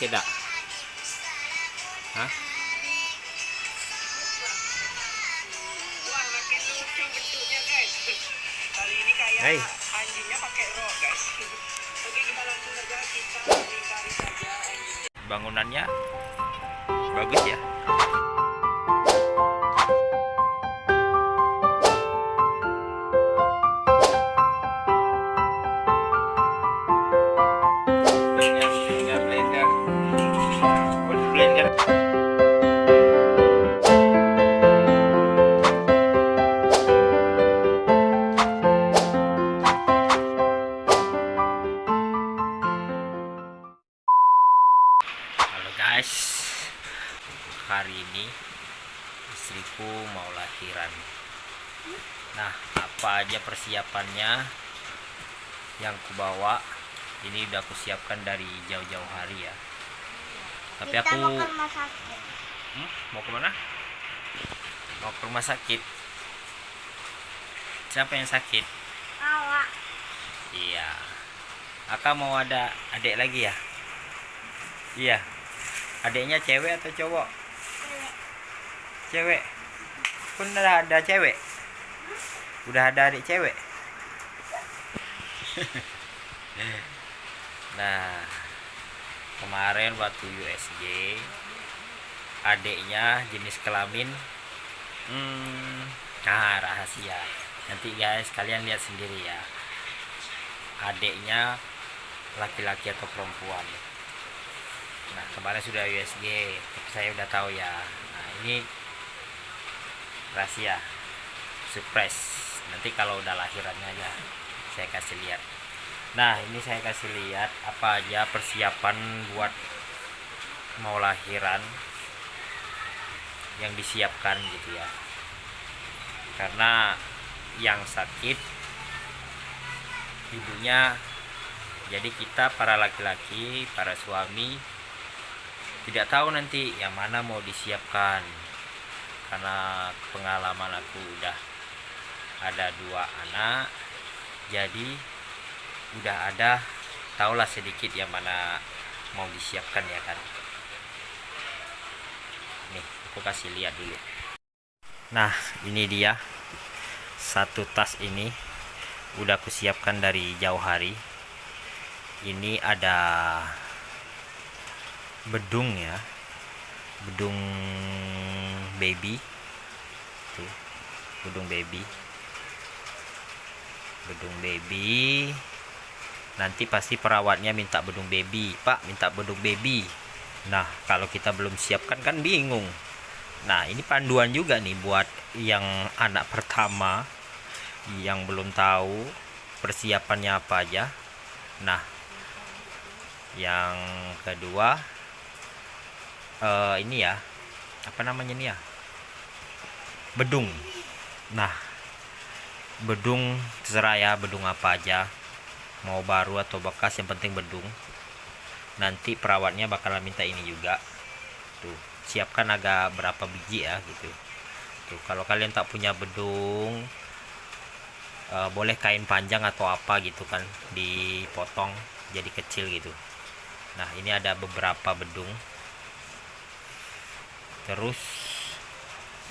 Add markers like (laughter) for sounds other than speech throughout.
sakit dak Hah? Wah, makin lucu bentuknya guys. Kali ini kayak Hey. anjingnya pakai rok guys. Oke, kita langsung saja kita cari saja anjingnya. bangunannya bagus ya mau lahiran. Nah, apa aja persiapannya yang kubawa? Ini udah aku siapkan dari jauh-jauh hari ya. Tapi kita aku mau ke rumah sakit Hmm, mau ke mana? Mau ke rumah sakit. Siapa yang sakit? awak Iya. Aka mau ada adik lagi ya? Iya. Adiknya cewek atau cowok? cewek Cewek. Pun udah ada cewek. Udah ada adik cewek. (laughs) nah, kemarin waktu USG adiknya jenis kelamin hmm, nah rahasia. Nanti guys kalian lihat sendiri ya. Adiknya laki-laki atau perempuan. Nah, kemarin sudah USG, saya udah tahu ya. Nah, ini rahasia, surprise. Nanti kalau udah lahirannya aja, saya kasih lihat. Nah, ini saya kasih lihat apa aja persiapan buat mau lahiran yang disiapkan gitu ya. Karena yang sakit ibunya jadi kita para laki-laki, para suami tidak tahu nanti yang mana mau disiapkan karena pengalaman aku udah ada dua anak jadi udah ada tahulah sedikit yang mana mau disiapkan ya kan nih aku kasih lihat dulu. Nah ini dia. Satu tas ini udah aku siapkan dari jauh hari. Ini ada bedung ya. Bedung baby. Tuh bedung baby. Bedung baby. Nanti pasti perawatnya minta bedung baby. Pak minta bedung baby. Nah kalau kita belum siapkan kan bingung. Nah ini panduan juga nih buat yang anak pertama yang belum tahu persiapannya apa aja. Nah yang kedua eh, ini ya apa namanya nih ya bedung. Nah bedung terserah ya bedung apa aja. Mau baru atau bekas yang penting bedung. Nanti perawatnya bakalan minta ini juga. Tuh siapkan agak berapa biji ya gitu. Tuh kalau kalian tak punya bedung eh, boleh kain panjang atau apa gitu kan dipotong jadi kecil gitu. Nah ini ada beberapa bedung. Terus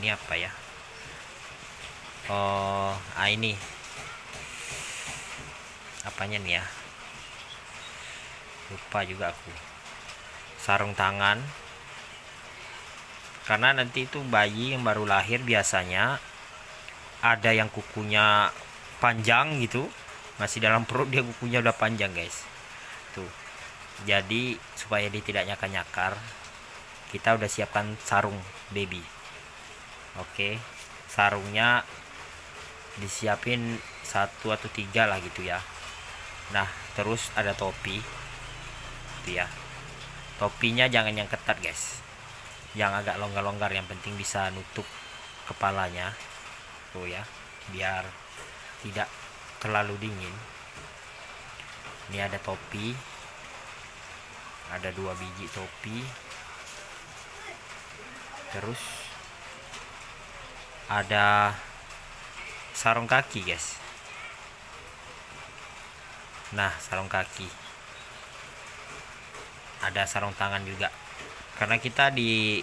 ini apa ya oh ah ini. Apanya nih ya? Lupa juga aku. Sarung tangan. Karena nanti itu bayi yang baru lahir biasanya ada yang kukunya panjang gitu. Masih dalam perut dia kukunya udah panjang guys. Tuh. Jadi supaya dia tidak nyakar-nyakar kita udah siapkan sarung baby. Oke. Sarungnya disiapin satu atau tiga lah gitu ya. Nah terus ada topi. Itu ya. Topinya jangan yang ketat guys. Yang agak longgar-longgar yang penting bisa nutup kepalanya. Tuh ya biar tidak terlalu dingin. Ini ada topi. Ada dua biji topi. Terus ada sarung kaki guys. Nah sarung kaki. Ada sarung tangan juga. Karena kita di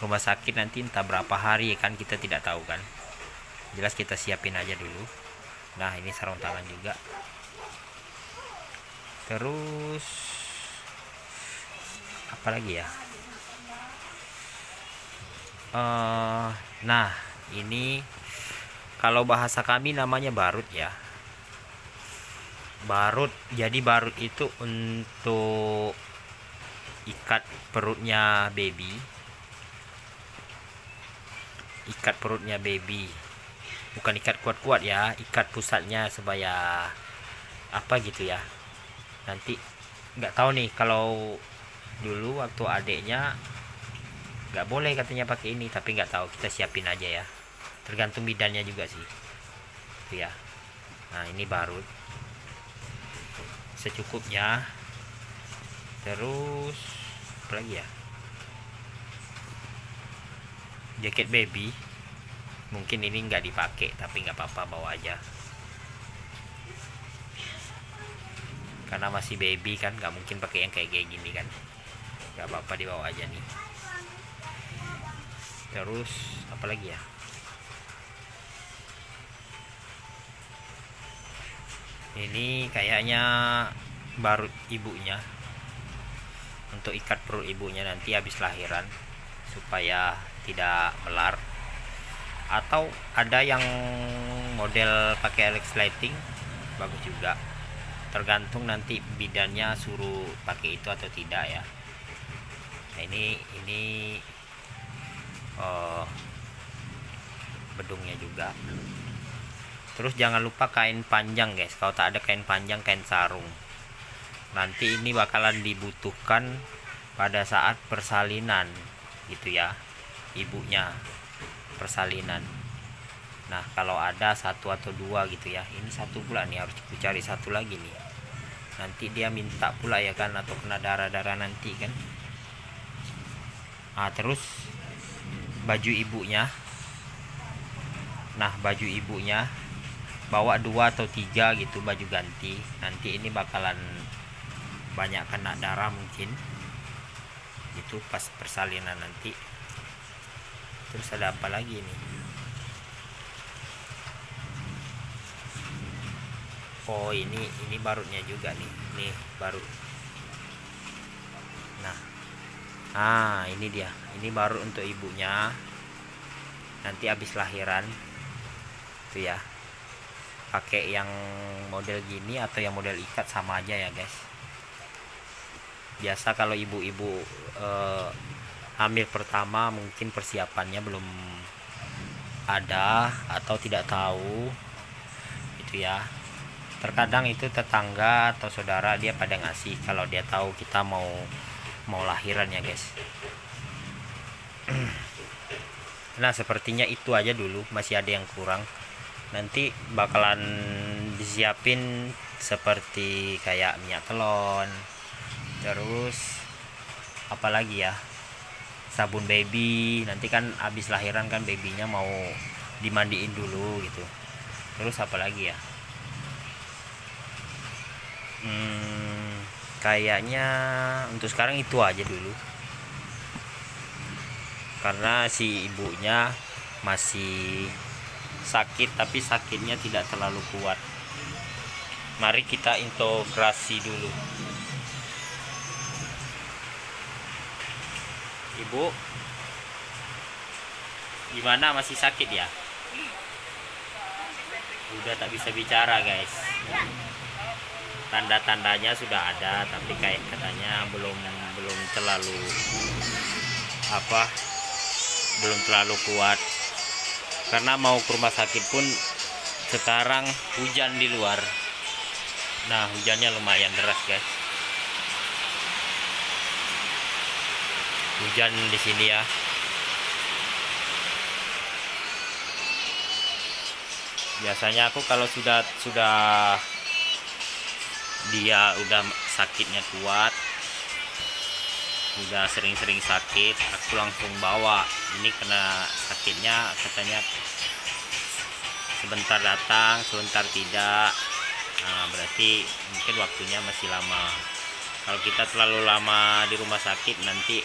rumah sakit nanti entah berapa hari kan kita tidak tahu kan. Jelas kita siapin aja dulu. Nah ini sarung tangan juga. Terus apa lagi ya? Eh, nah ini kalau bahasa kami namanya barut ya. Barut jadi barut itu untuk ikat perutnya baby. Ikat perutnya baby. Bukan ikat kuat-kuat ya ikat pusatnya supaya apa gitu ya. Nanti nggak tahu nih kalau dulu waktu adiknya nggak boleh katanya pakai ini tapi nggak tahu kita siapin aja ya tergantung bidannya juga sih. Itu ya. Nah ini barut secukupnya. Terus apa lagi ya? Jaket baby. Mungkin ini nggak dipakai tapi nggak apa-apa bawa aja. Karena masih baby kan nggak mungkin pakai yang kayak kayak gini kan. Nggak apa-apa dibawa aja nih. Terus apa lagi ya ini kayaknya barut ibunya. Untuk ikat perut ibunya nanti habis lahiran supaya tidak melar. Atau ada yang model pakai Alex lighting bagus juga. Tergantung nanti bidannya suruh pakai itu atau tidak ya. Nah ini ini eh, bedungnya juga terus jangan lupa kain panjang guys. Kalau tak ada kain panjang kain sarung. Nanti ini bakalan dibutuhkan pada saat persalinan gitu ya ibunya. Persalinan. Nah kalau ada satu atau dua gitu ya. Ini satu pula nih harus cari satu lagi nih. Nanti dia minta pula ya kan atau kena darah-darah nanti kan. Ah terus baju ibunya. Nah baju ibunya bawa dua atau tiga gitu baju ganti. Nanti ini bakalan banyak kena darah mungkin. Itu pas persalinan nanti. Terus ada apa lagi nih oh ini ini barutnya juga nih. Nih barut nah. Ah ini dia. Ini baru untuk ibunya. Nanti habis lahiran. Tuh ya pakai yang model gini atau yang model ikat sama aja ya guys. Biasa kalau ibu-ibu eh, hamil pertama mungkin persiapannya belum ada atau tidak tahu itu ya. Terkadang itu tetangga atau saudara dia pada ngasih kalau dia tahu kita mau mau lahiran ya guys. (clears throat) Nah sepertinya itu aja dulu. Masih ada yang kurang nanti bakalan disiapin seperti kayak minyak telon terus apalagi ya? Sabun baby nanti kan habis lahiran kan babynya mau dimandiin dulu gitu. Terus apa lagi ya? Hmm, kayaknya untuk sekarang itu aja dulu. Karena si ibunya masih sakit tapi sakitnya tidak terlalu kuat. Mari kita integrasi dulu. Ibu gimana? Masih sakit ya? Udah tak bisa bicara guys. Tanda-tandanya sudah ada tapi kayak katanya belum belum terlalu apa belum terlalu kuat karena mau ke rumah sakit pun sekarang hujan di luar. Nah hujannya lumayan deras guys. Hujan di sini ya. Biasanya aku kalau sudah sudah dia udah sakitnya kuat udah sering-sering sakit aku langsung bawa. Ini kena sakitnya katanya sebentar datang sebentar tidak. Nah, berarti mungkin waktunya masih lama. Kalau kita terlalu lama di rumah sakit nanti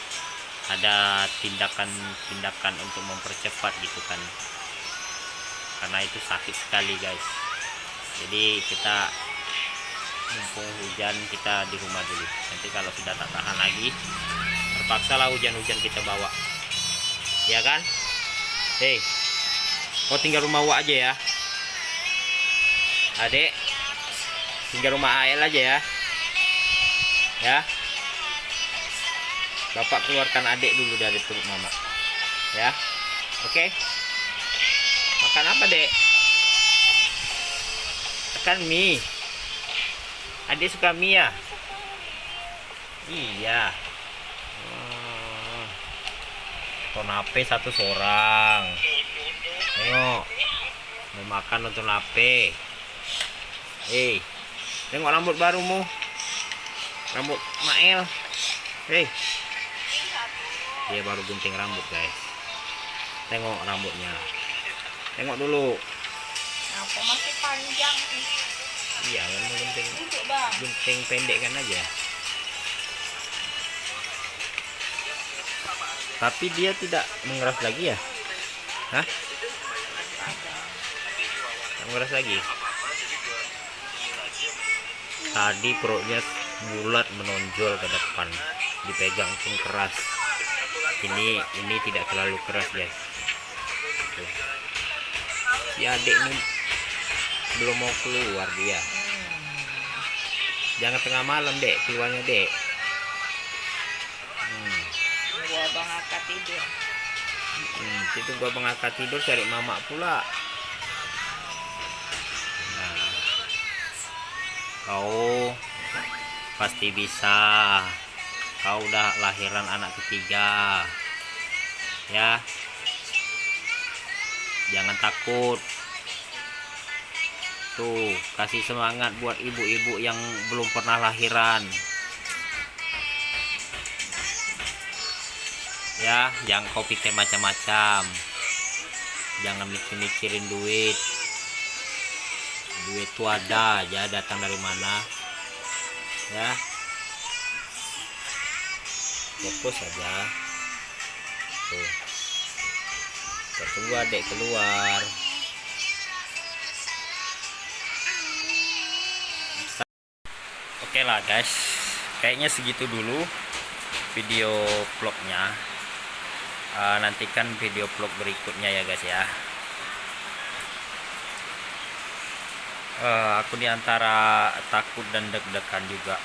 ada tindakan-tindakan untuk mempercepat gitu kan. Karena itu sakit sekali guys. Jadi kita mumpung hujan kita di rumah dulu. Nanti kalau sudah tak tahan lagi terpaksa lah hujan-hujan kita bawa. Ya kan? Hei kau tinggal rumah Wak aja ya. Adek tinggal rumah AL aja ya. Ya. Bapak keluarkan adik dulu dari perut mama. Ya. Oke? Makan apa dek? Makan mie. Adik suka mie ya? Iya hmm. Tonape satu seorang. Tengok. Mau makan nonton nape hei tengok rambut barumu. Rambut Mael. Hei. Dia baru gunting rambut guys. Tengok rambutnya. Tengok dulu. Apa masih panjang? iya kan mau gunting gunting pendek kan aja tapi dia tidak mengeras lagi ya? Hah? Mengeras lagi? Tadi perutnya bulat menonjol ke depan. Dipegang pun keras. Ini ini tidak terlalu keras guys. Si adik ini belum mau keluar dia. Jangan tengah malam dek. Keluarnya dek Akad tidur. Hmm, itu gua mengangkat tidur cari mama pula. Nah kau pasti bisa. Kau udah lahiran anak ketiga. Ya. Jangan takut. Tuh kasih semangat buat ibu-ibu yang belum pernah lahiran ya jangan kau pikir macam-macam. Jangan mikir-mikirin duit. Duit itu ada aja datang dari mana ya. Fokus aja. Tuh. Kita tunggu adek keluar. Oke lah guys. Kayaknya segitu dulu video vlognya Eh, nantikan video vlog berikutnya ya guys ya. Eh, aku di antara takut dan deg-degan juga.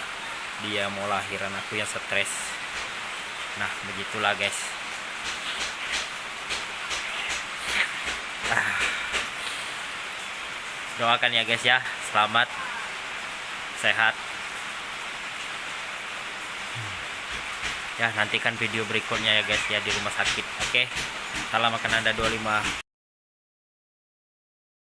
Dia mau lahiran aku yang stres. Nah begitulah guys. Ah. doakan ya guys ya. Selamat sehat ya nantikan video berikutnya ya guys ya di rumah sakit oke? Salam makan anda 25